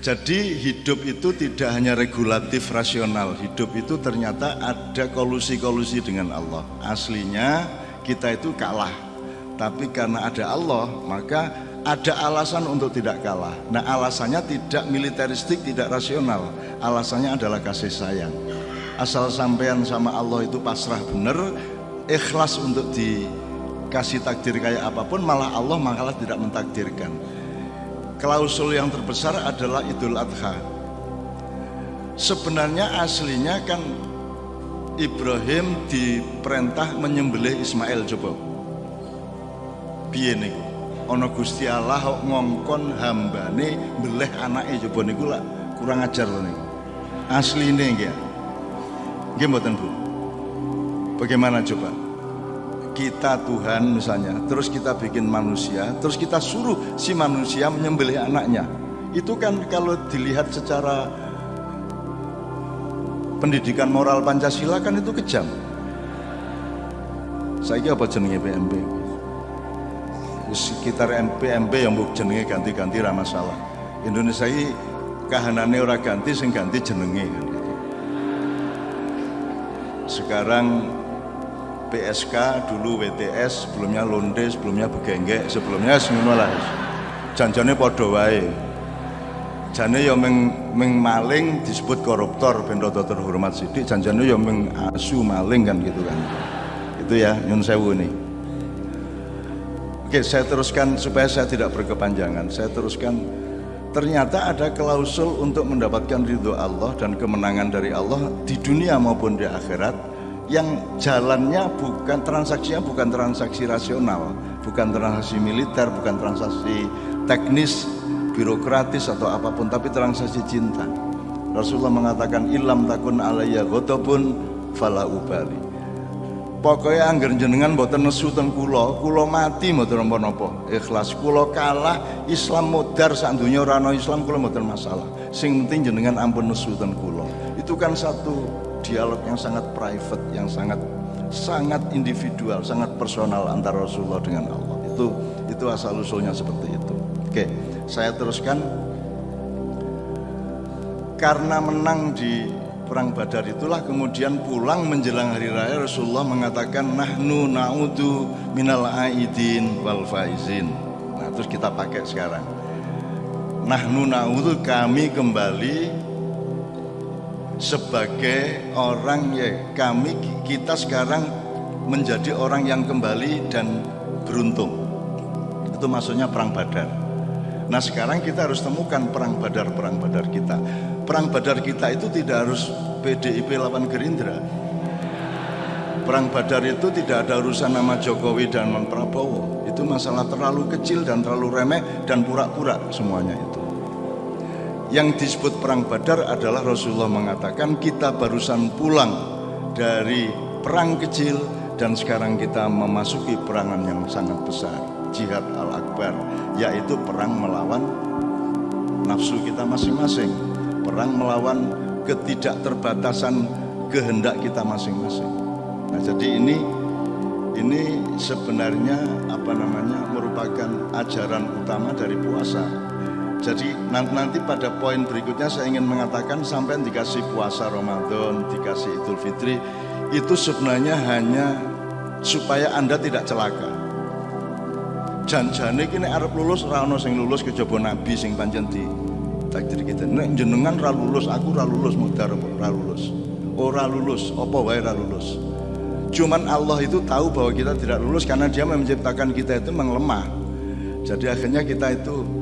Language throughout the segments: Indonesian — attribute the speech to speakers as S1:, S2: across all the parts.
S1: Jadi hidup itu tidak hanya regulatif rasional, hidup itu ternyata ada kolusi-kolusi dengan Allah. Aslinya kita itu kalah, tapi karena ada Allah maka ada alasan untuk tidak kalah. Nah alasannya tidak militeristik, tidak rasional. Alasannya adalah kasih sayang. Asal sampean sama Allah itu pasrah benar, ikhlas untuk dikasih takdir kayak apa pun, malah Allah malah tidak mentakdirkan klausul yang terbesar adalah Idul Adha. Sebenarnya aslinya kan Ibrahim diperintah menyembelih Ismail coba. Piye niku? Ana Gusti Allah ngongkon hambane beleh anake coba niku lah kurang ajar loh niku. Asline nggih. Nggih mboten Bu. Bagaimana coba? Kita Tuhan misalnya, terus kita bikin manusia, terus kita suruh si manusia menyembelih anaknya. Itu kan kalau dilihat secara pendidikan moral Pancasila kan itu kejam. Saya apa jenenge PMB? Sekitar PMB yang buk jenenge ganti-ganti ramah masalah. Indonesia ini kahanane ora ganti sing ganti jenenge. Sekarang PSK dulu WTS sebelumnya Londe sebelumnya Begenggek sebelumnya ngono lah janjane padha wae. Jane ya meng, meng maling disebut koruptor ben rada terhormat sithik janjane ya meng asu maling kan gitu kan. Itu ya nyun sewu nih Oke, saya teruskan supaya saya tidak berkepanjangan. Saya teruskan ternyata ada klausul untuk mendapatkan ridho Allah dan kemenangan dari Allah di dunia maupun di akhirat yang jalannya bukan transaksinya bukan transaksi rasional, bukan transaksi militer, bukan transaksi teknis, birokratis atau apa pun, tapi transaksi cinta. Rasulullah mengatakan ilam takun alayya ghadabun fala ubali. Pokoknya angger jenengan boten nesu ten kula, kula mati mboten napa-napa. Ikhlas kula kalah Islam modar sak donya ora Islam kula mboten masalah. Sing penting jenengan ampun nesu ten. Itu kan satu dialog yang sangat private, yang sangat sangat individual, sangat personal antara Rasulullah dengan Allah. Itu itu asal usulnya seperti itu. Oke, saya teruskan. Karena menang di perang Badar itulah kemudian pulang menjelang hari raya Rasulullah mengatakan nahnu na'udu minal aidin wal faizin. Nah, terus kita pakai sekarang. Nahnu na'udu kami kembali sebagai orang ya kami kita sekarang menjadi orang yang kembali dan beruntung. Itu maksudnya perang badar. Nah sekarang kita harus temukan perang badar perang badar kita. Perang badar kita itu tidak harus PDIP lawan Gerindra. Perang badar itu tidak ada urusan nama Jokowi dan Prabowo. Itu masalah terlalu kecil dan terlalu remeh dan pura-pura semuanya itu yang disebut perang Badar adalah Rasulullah mengatakan kita barusan pulang dari perang kecil dan sekarang kita memasuki perangan yang sangat besar, jihad al-akbar, yaitu perang melawan nafsu kita masing-masing, perang melawan ketidakterbatasan kehendak kita masing-masing. Nah, jadi ini ini sebenarnya apa namanya merupakan ajaran utama dari puasa jadi nanti pada poin berikutnya saya ingin mengatakan sampai dikasih puasa Ramadan, dikasih Idul Fitri itu sebenarnya hanya supaya Anda tidak celaka. Janjane kini Arab lulus rano sing lulus kejaba nabi sing pancen di takdir kita. Nek jenengan ra lulus, aku ra lulus mudar ra lulus. Ora lulus, apa wae ra lulus. Cuman Allah itu tahu bahwa kita tidak lulus karena dia menciptakan kita itu mengelemah. Jadi akhirnya kita itu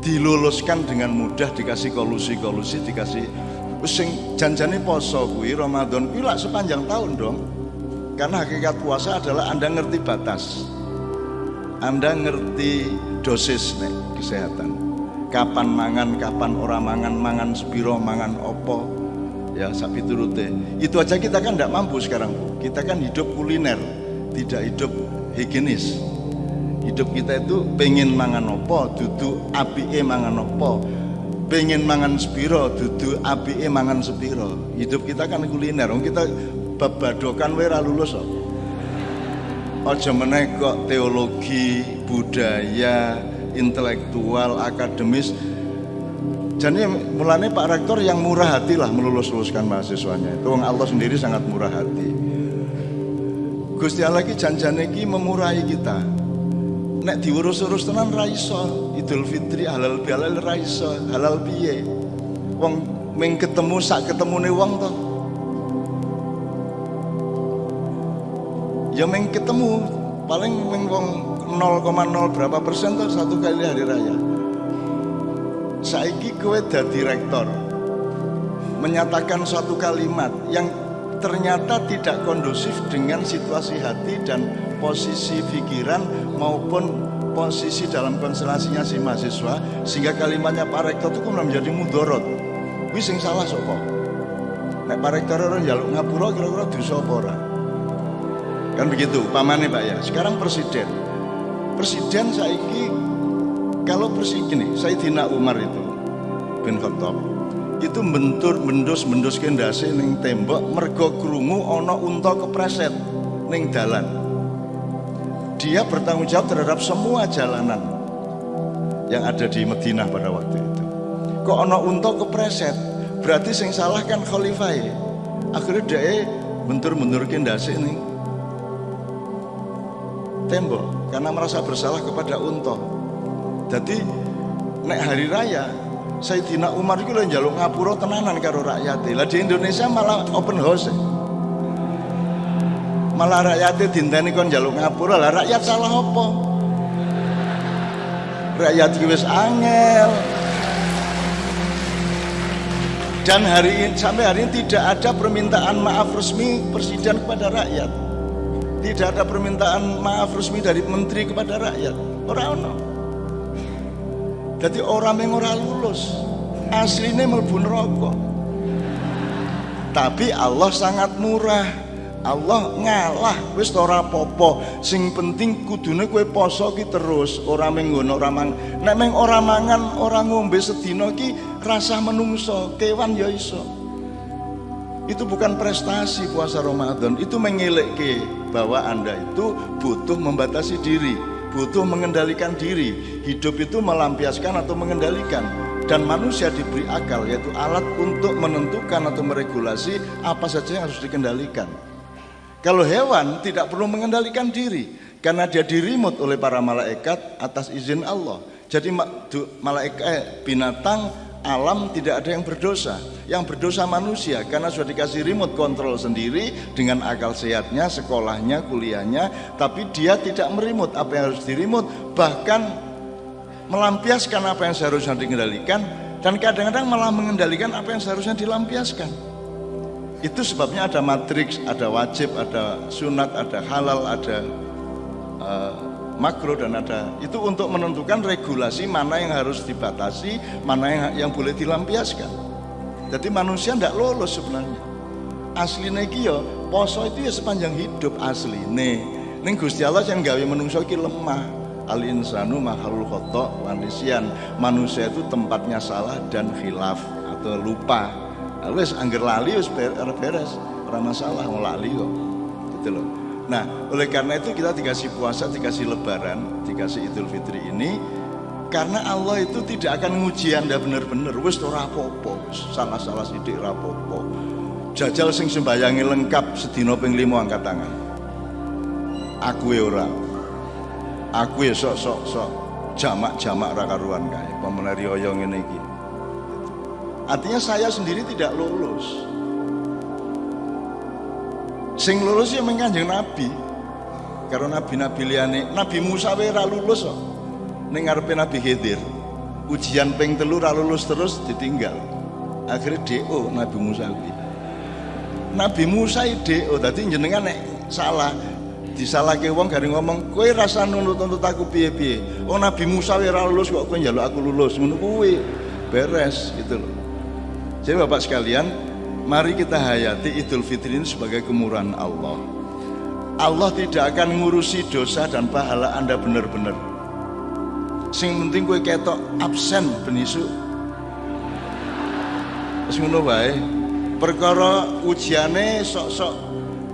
S1: diluluskan dengan mudah dikasih kolusi-kolusi dikasih sing janjane poso kuwi Ramadan kuwi sepanjang tahun dong. Karena hakikat puasa adalah Anda ngerti batas. Anda ngerti dosis nih kesehatan. Kapan mangan kapan orang mangan mangan sepiro mangan opo. Ya sapi turute. Itu aja kita kan tidak mampu sekarang. Kita kan hidup kuliner tidak hidup higienis hidup kita itu pengen mangan opo dudu api mangan opo pengen mangan spiro dudu api mangan spiro hidup kita kan kuliner kita babadokan wera lulus kok aja meneh kok teologi budaya intelektual akademis Jadi mulanya Pak Rektor yang murah hati lah melulus-luluskan mahasiswanya. Itu Allah sendiri sangat murah hati. Gusti Allah ki janjane ki memurahi kita. Nek diurus-urus tenan ra iso. Idul Fitri halal bihalal ra iso. Halal piye? Wong ming ketemu sak ketemune wong to. Ya ming ketemu paling ming wong 0,0 berapa persen tuh satu kali hari raya saiki kowe dadi rektor menyatakan suatu kalimat yang ternyata tidak kondusif dengan situasi hati dan posisi pikiran maupun posisi dalam konstelasinya si mahasiswa sehingga kalimatnya Pak Rektor itu kemudian menjadi mudorot. Wis sing salah sapa? Nek Pak Rektor orang jaluk ngapura kira-kira ora? Kan begitu pamane Pak ya. Sekarang presiden. Presiden saiki kalau presiden Sayyidina Umar itu bin Khattab itu bentur bendus bendus kendase neng tembok mergo krungu ono unta kepreset neng dalan dia bertanggung jawab terhadap semua jalanan yang ada di Madinah pada waktu itu kok ono unta kepreset berarti sing salah kan khalifah akhirnya dia bentur-bentur kendase neng tembok karena merasa bersalah kepada unta jadi nek hari raya Sayyidina Umar itu lho njaluk ngapura tenanan karo rakyat. Lah di Indonesia malah open house. Malah rakyat dinteni kon njaluk ngapura. Lah rakyat salah apa? Rakyat wis angel. Dan hari ini sampai hari ini tidak ada permintaan maaf resmi presiden kepada rakyat. Tidak ada permintaan maaf resmi dari menteri kepada rakyat. Orang-orang. Jadi orang yang ora lulus aslinya melbu neraka. Tapi Allah sangat murah. Allah ngalah wis ora popo sing penting kudune kue poso ki terus ora menggono ora mang nek meng ora mangan ora ngombe sedina ki rasa menungso kewan ya iso itu bukan prestasi puasa Ramadan itu ke bahwa anda itu butuh membatasi diri butuh mengendalikan diri. Hidup itu melampiaskan atau mengendalikan. Dan manusia diberi akal yaitu alat untuk menentukan atau meregulasi apa saja yang harus dikendalikan. Kalau hewan tidak perlu mengendalikan diri karena dia dirimut oleh para malaikat atas izin Allah. Jadi malaikat eh, binatang alam tidak ada yang berdosa yang berdosa manusia karena sudah dikasih remote control sendiri dengan akal sehatnya sekolahnya kuliahnya tapi dia tidak merimut apa yang harus dirimut bahkan melampiaskan apa yang seharusnya dikendalikan dan kadang-kadang malah mengendalikan apa yang seharusnya dilampiaskan itu sebabnya ada matriks, ada wajib, ada sunat, ada halal, ada uh, makro dan ada itu untuk menentukan regulasi mana yang harus dibatasi, mana yang yang boleh dilampiaskan. Jadi manusia tidak lolos sebenarnya. Asli iki ya poso itu ya sepanjang hidup asli nih. Ning Gusti Allah yang gawe menungso ki lemah. Al insanu mahalul khotok wanisian. Manusia itu tempatnya salah dan khilaf atau lupa. Wes angger lali wis beres, ora masalah mau lali kok. Gitu loh. Nah, oleh karena itu kita dikasih puasa, dikasih lebaran, dikasih Idul Fitri ini karena Allah itu tidak akan nguji Anda benar-benar wis ora apa-apa, salah-salah sithik ora apa Jajal sing sembayangi lengkap sedina ping 5 angkat tangan. Aku ya ora. Aku ya sok-sok sok jamak-jamak ra karuan kae, pemenari oyong ngene iki. Artinya saya sendiri tidak lulus. Sing lulus ya menganjeng Nabi. Karena Nabi-Nabi liane Nabi Musa wae lulus kok. Ngarepe Nabi Khidir. Ujian ping telu ra lulus terus ditinggal. Akhirnya DO Nabi Musa kuwi. Nabi Musa DO dadi jenengan nek salah disalahke wong garing ngomong kowe rasa nuntut-nuntut aku piye-piye. Oh Nabi Musa wae lulus kok kowe njaluk aku lulus. Ngono kuwi. Beres gitu loh jadi Bapak sekalian Mari kita hayati Idul Fitri ini sebagai kemurahan Allah. Allah tidak akan ngurusi dosa dan pahala Anda benar-benar. Sing penting gue ketok absen benisu. Wis ngono. Perkara ujiane sok-sok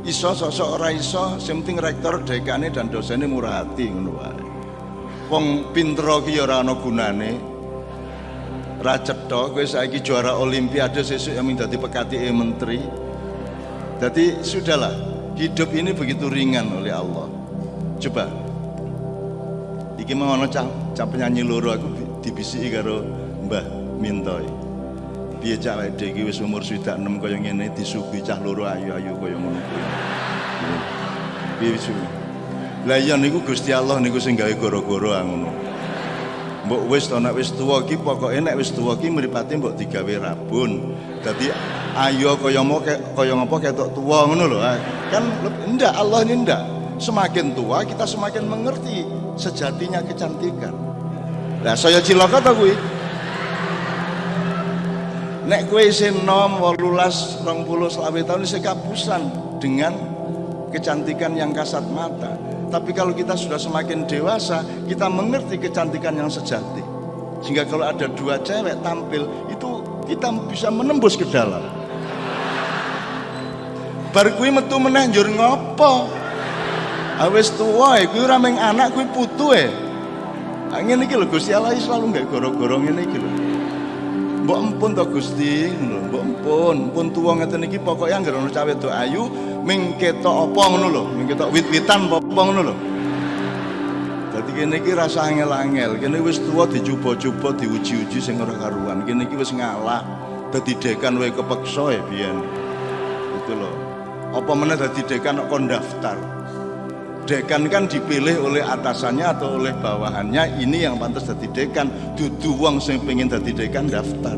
S1: iso sok-sok ora iso, sing penting rektor dekane dan dosennya murah hati ngono wae. Wong pinter ki ora ana gunane. Ra cetha kowe saiki juara olimpiade sesuk yang dadi pekati menteri. Jadi sudahlah, hidup ini begitu ringan oleh Allah. Coba. Iki mau ono cah, cah penyanyi loro aku dibisiki karo Mbah Mintoy. Piye cah wedhe iki wis umur swidak 6 kaya ngene disuguhi cah loro ayu-ayu kaya ngono kuwi. Piye. Lah iya niku Gusti Allah niku sing gawe goro-goro ngono. Mbok wis to nek wis tuwa iki pokoke nek wis tuwa iki mripate mbok digawe rabun. Dadi ayo kaya mau kaya ngapa ketok tua ngono lho. Kan ndak Allah ini ndak. Semakin tua kita semakin mengerti sejatinya kecantikan. Nah saya cilaka ta kuwi. Nek kowe isih nom 18 20 selawe tahun isih kapusan dengan kecantikan yang kasat mata. Tapi kalau kita sudah semakin dewasa, kita mengerti kecantikan yang sejati. Sehingga kalau ada dua cewek tampil, itu kita bisa menembus ke dalam. Bar kuwi metu meneh njur ngopo? Awis tuwa kuwi ora meng anak kuwi putu e. Ah, ngene iki lho Gusti Allah selalu nggak goro-goro ngene iki lho. Mbok empun to Gusti, mbok empun, empun tuwa ngeten iki pokoke anggere ono cawe wedok ayu ming ketok apa ngono lho, wit-witan apa ngono lho. Dadi kene iki rasa angel-angel, kene wis tuwa dicoba-coba diuji-uji sing ora karuan. Kene iki wis ngalah. Dadi dekan wae kepeksa ya biyen. Itu loh apa mana dadi dekan kok daftar dekan kan dipilih oleh atasannya atau oleh bawahannya ini yang pantas dadi dekan dudu wong sing pengen dadi dekan daftar